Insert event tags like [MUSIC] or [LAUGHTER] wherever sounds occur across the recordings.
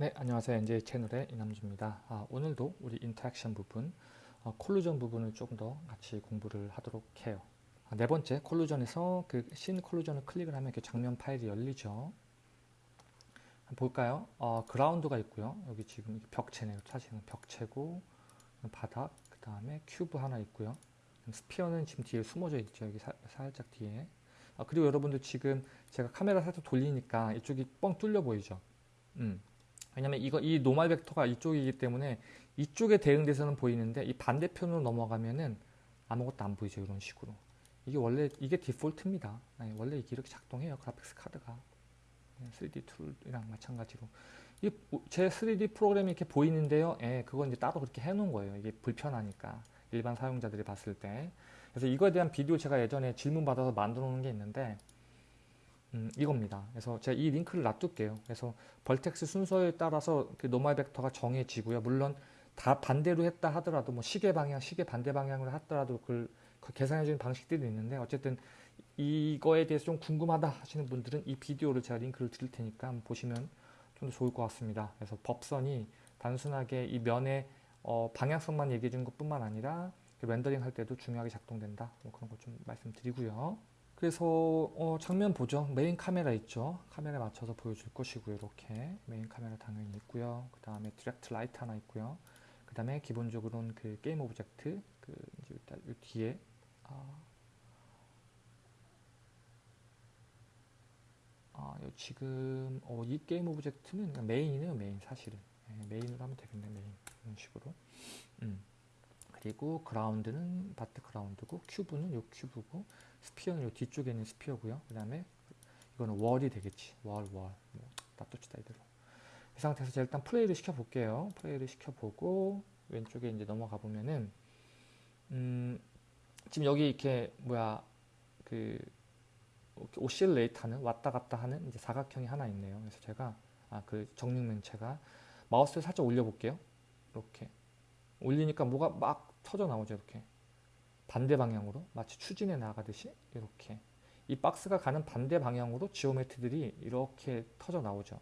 네, 안녕하세요. NJ 채널의 이남주입니다. 아, 오늘도 우리 interaction 부분, 어, collision 부분을 조금 더 같이 공부를 하도록 해요. 아, 네 번째, collision에서 그 scene collision을 클릭을 하면 이렇게 장면 파일이 열리죠. 볼까요? 어, 그라운드가 있고요. 여기 지금 벽체네요. 사실은 벽체고, 바닥, 그 다음에 큐브 하나 있고요. sphere는 지금 뒤에 숨어져 있죠. 여기 사, 살짝 뒤에. 아, 그리고 여러분들 지금 제가 카메라 살짝 돌리니까 이쪽이 뻥 뚫려 보이죠. 음. 왜냐면 이거 이 normal vector가 이쪽이기 때문에 이쪽에 대응돼서는 보이는데 이 반대편으로 넘어가면은 아무것도 안 보이죠 이런 식으로. 이게 원래 이게 default입니다. 네, 원래 이렇게 작동해요 graphics card가. 3D 툴이랑 마찬가지로. 제 3D 프로그램이 이렇게 보이는데요. 예, 그건 이제 따로 그렇게 해놓은 거예요. 이게 불편하니까. 일반 사용자들이 봤을 때. 그래서 이거에 대한 비디오 제가 예전에 질문 받아서 만들어 놓은 게 있는데 음, 이겁니다. 그래서 제가 이 링크를 놔둘게요. 그래서 벌텍스 순서에 따라서 그 노말 벡터가 정해지고요. 물론 다 반대로 했다 하더라도 뭐 시계 방향, 시계 반대 방향으로 하더라도 그걸 그 계산해주는 방식들이 있는데 어쨌든 이거에 대해서 좀 궁금하다 하시는 분들은 이 비디오를 제가 링크를 드릴 테니까 한번 보시면 좀 더 좋을 것 같습니다. 그래서 법선이 단순하게 이 면의 어, 방향성만 얘기해 준 것뿐만 아니라 그 렌더링 할 때도 중요하게 작동된다. 뭐 그런 걸 좀 말씀드리고요. 그래서 어, 장면 보죠. main camera 있죠. 카메라에 맞춰서 보여줄 것이고요. 이렇게 main camera 당연히 있고요. 그 다음에 direct light 하나 있고요. 그 다음에 기본적으로는 그 game object 그 이제 일단 이 뒤에 아, 아 지금 어, 이 game object는 main이네요. main 사실은 네, main으로 하면 되겠네. 메인 이런 식으로. 음. 그리고 그라운드는 바트 그라운드고 큐브는 요 큐브고 스피어는 요 뒤쪽에 있는 sphere고요. 그 다음에 이거는 wall이 되겠지. wall, wall. 뭐, 놔둡시다 이대로. 이 상태에서 제가 일단 플레이를 시켜볼게요. 플레이를 시켜보고 왼쪽에 이제 넘어가 보면은 음, 지금 여기 이렇게 뭐야 그 oscillate 하는 왔다 갔다 하는 이제 사각형이 하나 있네요. 그래서 제가 아 그 정육면체가 마우스를 살짝 올려볼게요. 이렇게 올리니까 뭐가 막 터져 나오죠. 이렇게 반대 방향으로 마치 추진해 나가듯이 이렇게 이 박스가 가는 반대 방향으로 지오메트들이 이렇게 터져 나오죠.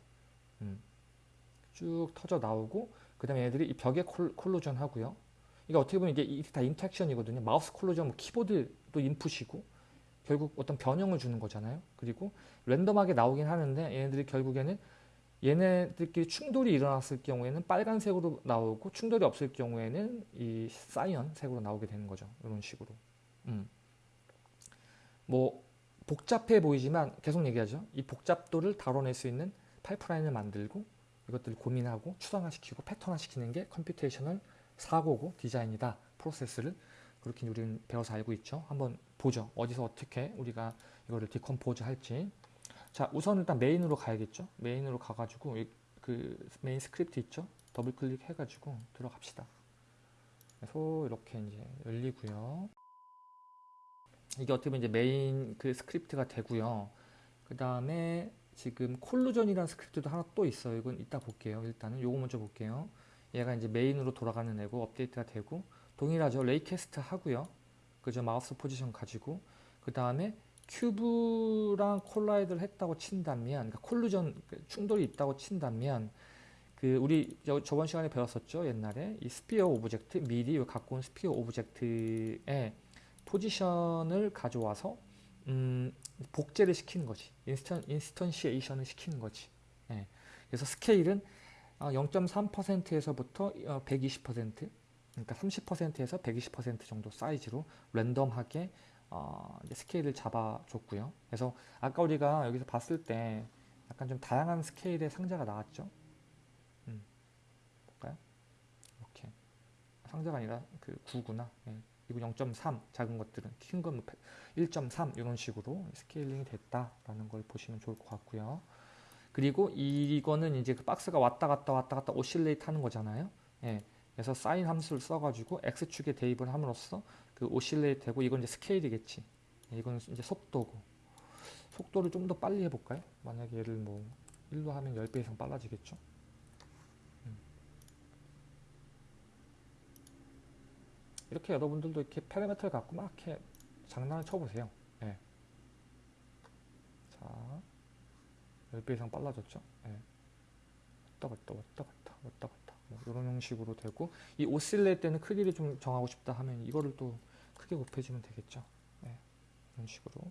음. 쭉 터져 나오고 그 다음에 얘들이 이 벽에 col, collision 하고요. 이게 어떻게 보면 이게 다 interaction이거든요. 마우스 collision, 뭐 키보드도 input이고 결국 어떤 변형을 주는 거잖아요. 그리고 랜덤하게 나오긴 하는데 얘네들이 결국에는 얘네들끼리 충돌이 일어났을 경우에는 빨간색으로 나오고 충돌이 없을 경우에는 이 cyan색으로 나오게 되는 거죠. 이런 식으로. 음. 뭐 복잡해 보이지만 계속 얘기하죠. 이 복잡도를 다뤄낼 수 있는 파이프라인을 만들고 이것들을 고민하고 추상화시키고 패턴화시키는 게 computational 사고고 디자인이다. 프로세스를 그렇게 우리는 배워서 알고 있죠. 한번 보죠. 어디서 어떻게 우리가 이거를 decompose 할지 자 우선 일단 main으로 가야겠죠? main으로 가가지고 그 main script 있죠? 더블 클릭 해가지고 들어갑시다. 그래서 이렇게 이제 열리고요. 이게 어떻게 보면 이제 메인 그 script가 되고요. 그 다음에 지금 collision이라는 script도 하나 또 있어요. 이건 이따 볼게요. 일단은 요거 먼저 볼게요. 얘가 이제 main으로 돌아가는 애고 업데이트가 되고 동일하죠. raycast 하고요. 그죠 마우스 포지션 가지고 그 다음에 cube랑 collide를 했다고 친다면 그러니까 collision 그 충돌이 있다고 친다면 그 우리 저, 저번 시간에 배웠었죠 옛날에? 이 sphere object 미리 갖고 온 sphere object의 포지션을 가져와서 음, 복제를 시키는 거지. instan, instantiation을 시키는 거지. 예. 그래서 스케일은 0.3%에서부터 어, 120% 어, 그러니까 30%에서 120% 정도 사이즈로 랜덤하게 어, 스케일을 잡아줬고요. 그래서 아까 우리가 여기서 봤을 때 약간 좀 다양한 스케일의 상자가 나왔죠. 음, 볼까요? 이렇게 상자가 아니라 그 구구나. 예. 이거 0.3 작은 것들은 큰 건 1.3 이런 식으로 scaling이 됐다라는 걸 보시면 좋을 것 같고요. 그리고 이거는 이제 그 박스가 왔다 갔다 왔다 갔다 oscillate 하는 거잖아요. 예. 그래서 사인 함수를 써가지고 x축에 대입을 함으로써 그 오실레이트 되고 이건 이제 스케일이겠지. 이건 이제 속도고. 속도를 좀 더 빨리 해볼까요? 만약에 얘를 뭐 1로 하면 10배 이상 빨라지겠죠? 음. 이렇게 여러분들도 이렇게 파라미터를 갖고 막 이렇게 장난을 쳐보세요. 네. 자, 10배 이상 빨라졌죠? 네. 왔다 갔다 왔다 갔다 왔다 갔다 뭐 이런 형식으로 되고 이 오실레 때는 크기를 좀 정하고 싶다 하면 이거를 또 크게 곱해주면 되겠죠. 네, 이런 식으로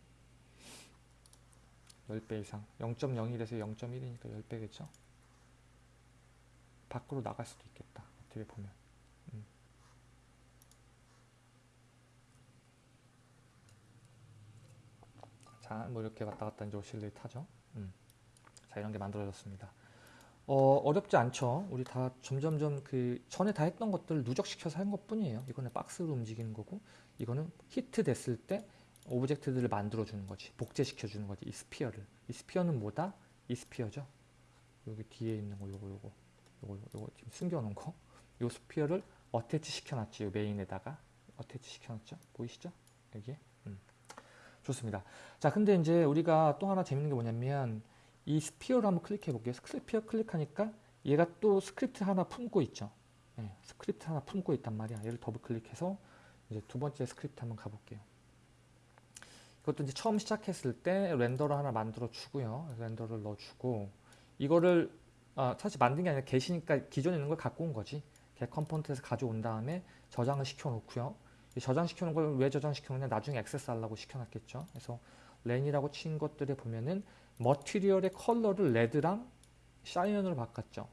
10배 이상 0.01에서 0.1이니까 10배겠죠. 밖으로 나갈 수도 있겠다. 어떻게 보면. 음. 자, 뭐 이렇게 왔다 갔다 이제 oscillate 하죠. 음. 자, 이런 게 만들어졌습니다. 어, 어렵지 않죠. 우리 다 점점점 그 전에 다 했던 것들 누적시켜서 한 것뿐이에요. 이거는 박스로 움직이는 거고, 이거는 히트 됐을 때 object들을 만들어 주는 거지. 복제시켜 주는 거지. 이 sphere를. 이 sphere는 뭐다? 이 sphere죠. 여기 뒤에 있는 거 요거 요거 요거 요거 지금 숨겨 놓은 거. 요 sphere를 attach 시켜 놨지. 요 main에다가 attach 시켜 놨죠. 보이시죠? 여기에. 음. 좋습니다. 자, 근데 이제 우리가 또 하나 재밌는 게 뭐냐면 이 sphere를 한번 클릭해 볼게요. sphere 클릭하니까 얘가 또 스크립트 하나 품고 있죠. 네, 스크립트 하나 품고 있단 말이야. 얘를 더블 클릭해서 이제 두 번째 스크립트 한번 가볼게요. 이것도 이제 처음 시작했을 때 render를 하나 만들어 주고요. render를 넣어주고 이거를 아, 사실 만든 게 아니라 get이니까 기존에 있는 걸 갖고 온 거지. get component에서 가져온 다음에 저장을 시켜 놓고요. 저장시켜 놓은 걸 왜 저장시켜 놓냐 나중에 access 하려고 시켜 놨겠죠. 그래서 ren이라고 친 것들에 보면은 material의 컬러를 red랑 cyan으로 바꿨죠.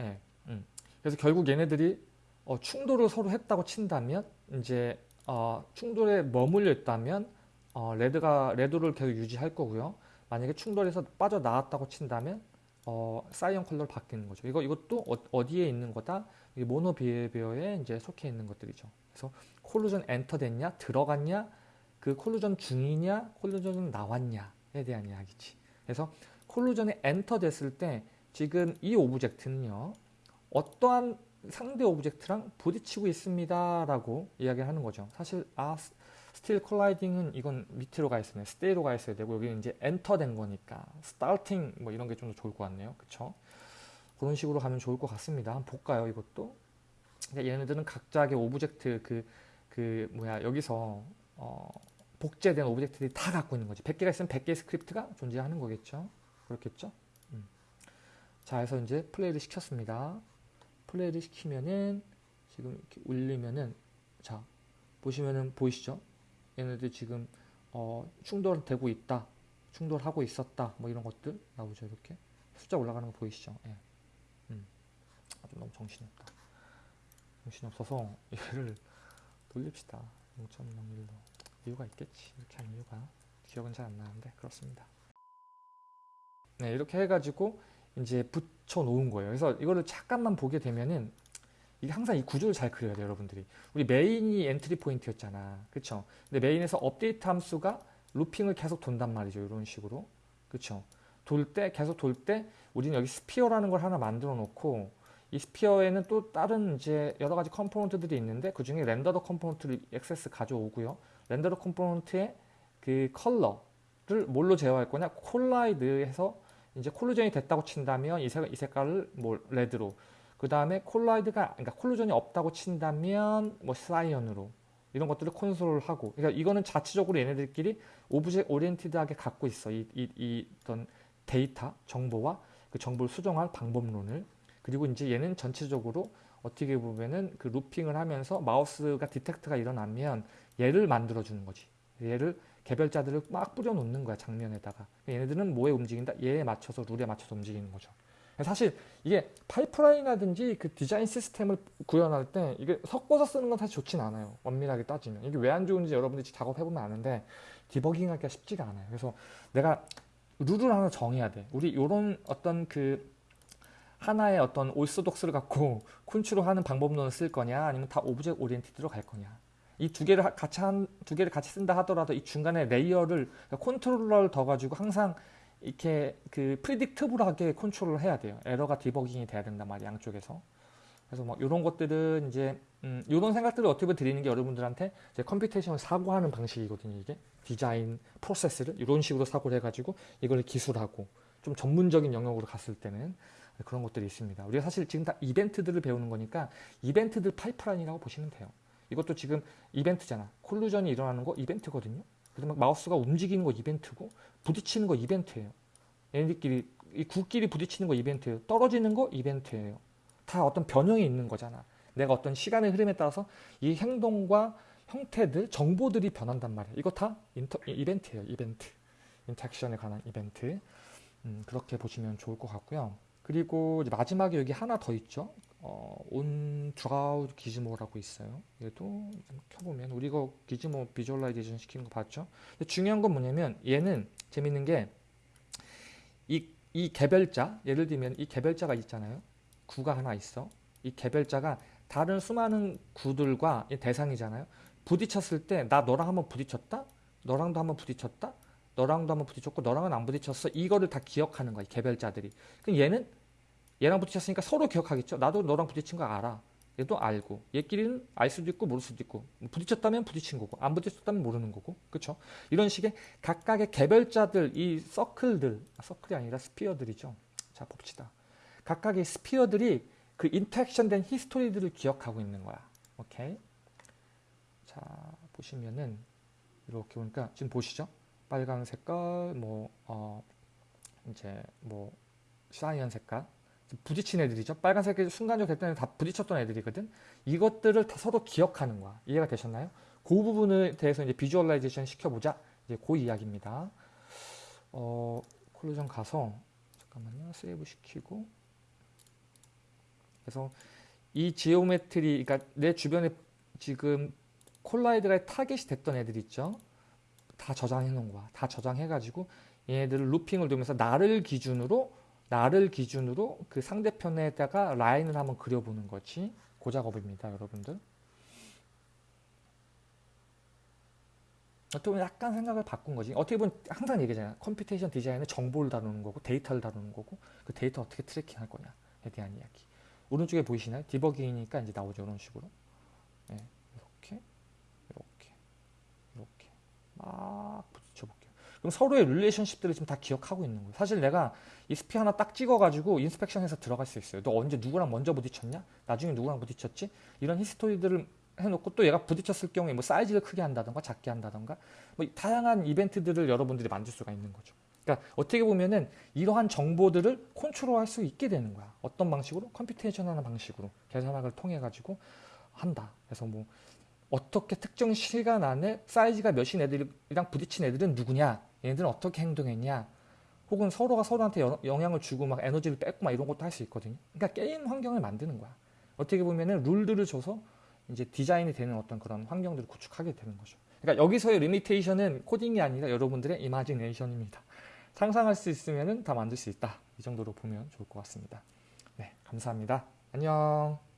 예. 음. 그래서 결국 얘네들이 어, 충돌을 서로 했다고 친다면 이제 어, 충돌에 머물려 있다면 어, red가 red를 계속 유지할 거고요. 만약에 충돌해서 빠져 나왔다고 친다면 어, cyan color로 바뀌는 거죠. 이거 이것도 어디에 있는 거다? MonoBehaviour에 이제 속해 있는 것들이죠. 그래서 collision enter 됐냐, 들어갔냐, 그 collision 중이냐, collision은 나왔냐에 대한 이야기지. 그래서 collision에 enter 됐을 때 지금 이 object는요, 어떠한 상대 object랑 부딪히고 있습니다 라고 이야기를 하는 거죠. 사실 아 still colliding은 이건 밑으로 가 있으면 stay로 가 있어야 되고 여기는 이제 엔터 된 거니까 starting 뭐 이런 게 좀 더 좋을 것 같네요. 그쵸? 그런 식으로 가면 좋을 것 같습니다. 한번 볼까요 이것도? 얘네들은 각자의 object 그, 그 뭐야 여기서 어, 복제된 object들이 다 갖고 있는 거지. 100개가 있으면 100개의 스크립트가 존재하는 거겠죠. 그렇겠죠? 음. 자, 그래서 이제 플레이를 시켰습니다. 플레이를 시키면은 지금 이렇게 울리면은 자 보시면은 보이시죠? 얘네들 지금 어, 충돌되고 있다, 충돌하고 있었다, 뭐 이런 것들 나오죠 이렇게 숫자 올라가는 거 보이시죠? 예. 음. 아주 너무 정신이 없다. 정신이 없어서 [LAUGHS] 얘를 돌립시다. 0.01로 이유가 있겠지. 이렇게 한 이유가 기억은 잘 안 나는데 그렇습니다. 네 이렇게 해가지고 이제 붙여 놓은 거예요. 그래서 이거를 잠깐만 보게 되면은 이게 항상 이 구조를 잘 그려야 돼요, 여러분들이. 우리 메인이 entry point였잖아. 그쵸? 근데 메인에서 업데이트 함수가 looping을 계속 돈단 말이죠. 이런 식으로. 그쵸? 돌 때, 계속 돌 때, 우리는 여기 sphere라는 걸 하나 만들어 놓고, 이 sphere에는 또 다른 이제 여러 가지 component들이 있는데, 그 중에 renderer component를 액세스 가져오고요. renderer component의 그 컬러를 뭘로 제어할 거냐? collide 해서 이제 collision이 됐다고 친다면 이, 색, 이 색깔을 뭐 red로. 그 다음에 collide가 그러니까 collision이 없다고 친다면 뭐 cyan으로 이런 것들을 콘솔하고. 그러니까 이거는 자체적으로 얘네들끼리 object oriented하게 갖고 있어. 이, 이, 이 어떤 데이터 정보와 그 정보를 수정할 방법론을. 그리고 이제 얘는 전체적으로 어떻게 보면은 그 looping을 하면서 마우스가 detect가 일어나면 얘를 만들어 주는 거지 얘를 개별자들을 막 뿌려 놓는 거야 장면에다가 얘네들은 뭐에 움직인다 얘에 맞춰서 룰에 맞춰서 움직이는 거죠 사실 이게 파이프라인이라든지 그 디자인 시스템을 구현할 때 이게 섞어서 쓰는 건 사실 좋진 않아요. 엄밀하게 따지면. 이게 왜 안 좋은지 여러분들이 작업해보면 아는데 디버깅하기가 쉽지가 않아요. 그래서 내가 룰을 하나 정해야 돼. 우리 이런 어떤 그 하나의 어떤 orthodox를 갖고 [LAUGHS] 콘트롤하는 방법론을 쓸 거냐 아니면 다 object oriented로 갈 거냐 이 두 개를 같이 한 두 개를 같이 쓴다 하더라도 이 중간에 layer를 컨트롤러를 더 가지고 항상 이렇게 그 predictable하게 컨트롤을 해야 돼요. 에러가 디버깅이 돼야 된단 말이에요. 양쪽에서. 그래서 뭐 이런 것들은 이제 음, 이런 생각들을 어떻게 드리는 게 여러분들한테 이제 computation을 사고하는 방식이거든요. 이게 디자인 프로세스를 이런 식으로 사고를 해가지고 이걸 기술하고 좀 전문적인 영역으로 갔을 때는 그런 것들이 있습니다. 우리가 사실 지금 다 이벤트들을 배우는 거니까 이벤트들 파이프라인이라고 보시면 돼요. 이것도 지금 이벤트잖아. collision이 일어나는 거 이벤트거든요. 그래서 막 마우스가 움직이는 거 이벤트고 부딪히는 거 이벤트예요. 얘네들끼리 이 구끼리 부딪히는 거 이벤트예요. 떨어지는 거 이벤트예요. 다 어떤 변형이 있는 거잖아. 내가 어떤 시간의 흐름에 따라서 이 행동과 형태들, 정보들이 변한단 말이야. 이거 다 인터, 이벤트예요. 이벤트. interaction에 관한 이벤트. 음, 그렇게 보시면 좋을 것 같고요. 그리고 마지막에 여기 하나 더 있죠. 어, OnDrawGizmo라고 있어요. 얘도 켜보면 우리가 gizmo visualization 시키는 거 봤죠. 중요한 건 뭐냐면 얘는 재밌는 게 이 이 개별자 예를 들면 이 개별자가 있잖아요. 구가 하나 있어. 이 개별자가 다른 수많은 구들과 대상이잖아요. 부딪혔을 때 나 너랑 한번 부딪혔다. 너랑도 한번 부딪혔다. 너랑도 한번 부딪혔고 너랑은 안 부딪혔어. 이거를 다 기억하는 거야. 이 개별자들이. 그럼 얘는 얘랑 부딪혔으니까 서로 기억하겠죠. 나도 너랑 부딪힌 거 알아. 얘도 알고. 얘끼리는 알 수도 있고 모를 수도 있고. 부딪혔다면 부딪힌 거고 안 부딪혔다면 모르는 거고. 그렇죠 이런 식의 각각의 개별자들 이 서클들 아, 서클이 아니라 sphere들이죠. 자 봅시다. 각각의 sphere들이 그 interaction 된 history들을 기억하고 있는 거야. 오케이? 자 보시면은 이렇게 보니까 지금 보시죠? 빨간 색깔 뭐 어, 이제 뭐 cyan 색깔 부딪힌 애들이죠. 빨간색이 순간적으로 됐던 다 부딪혔던 애들이거든. 이것들을 다 서로 기억하는 거야. 이해가 되셨나요? 그 부분에 대해서 이제 visualization 시켜보자. 이제 그 이야기입니다. 어, collision 가서 잠깐만요. 세이브 시키고 그래서 이 geometry, 그러니까 내 주변에 지금 collide가 타겟이 됐던 애들 있죠. 다 저장해 놓은 거야. 다 저장해가지고 얘네들을 루핑을 돌면서 나를 기준으로 나를 기준으로 그 상대편에다가 라인을 한번 그려보는 거지. 그 작업입니다, 여러분들. 어떻게 보면 약간 생각을 바꾼 거지. 어떻게 보면 항상 얘기하잖아요. computation 디자인은 정보를 다루는 거고 데이터를 다루는 거고 그 데이터 어떻게 tracking 할 거냐에 대한 이야기. 오른쪽에 보이시나요? 디버깅이니까 이제 나오죠. 이런 식으로. 네, 이렇게, 이렇게, 이렇게 막. 그럼 서로의 relationship들을 지금 다 기억하고 있는 거예요. 사실 내가 이 sphere 하나 딱 찍어가지고 inspection해서 들어갈 수 있어요. 너 언제 누구랑 먼저 부딪혔냐? 나중에 누구랑 부딪혔지? 이런 history들을 해놓고 또 얘가 부딪혔을 경우에 뭐 사이즈를 크게 한다던가 작게 한다던가 뭐 다양한 이벤트들을 여러분들이 만들 수가 있는 거죠. 그러니까 어떻게 보면은 이러한 정보들을 컨트롤할 수 있게 되는 거야. 어떤 방식으로? computation하는 방식으로 계산학을 통해 가지고 한다. 그래서 뭐 어떻게 특정 시간 안에 사이즈가 몇인 애들이랑 부딪힌 애들은 누구냐? 얘네들은 어떻게 행동했냐? 혹은 서로가 서로한테 영향을 주고 막 에너지를 뺏고 막 이런 것도 할 수 있거든요. 그러니까 게임 환경을 만드는 거야. 어떻게 보면은 룰들을 줘서 이제 디자인이 되는 어떤 그런 환경들을 구축하게 되는 거죠. 그러니까 여기서의 리미테이션은 코딩이 아니라 여러분들의 이마지네이션입니다. 상상할 수 있으면은 다 만들 수 있다. 이 정도로 보면 좋을 것 같습니다. 네, 감사합니다. 안녕.